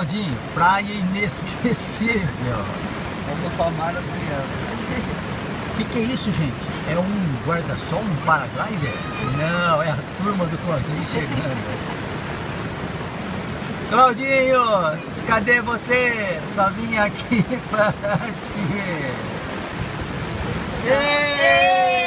Claudinho, praia inesquecível. Vamos somar as crianças. O que, que é isso, gente? É um guarda-sol, um paraglider? Não, é a turma do Claudinho chegando. Claudinho, cadê você? Só vim aqui pra te ver. Ei!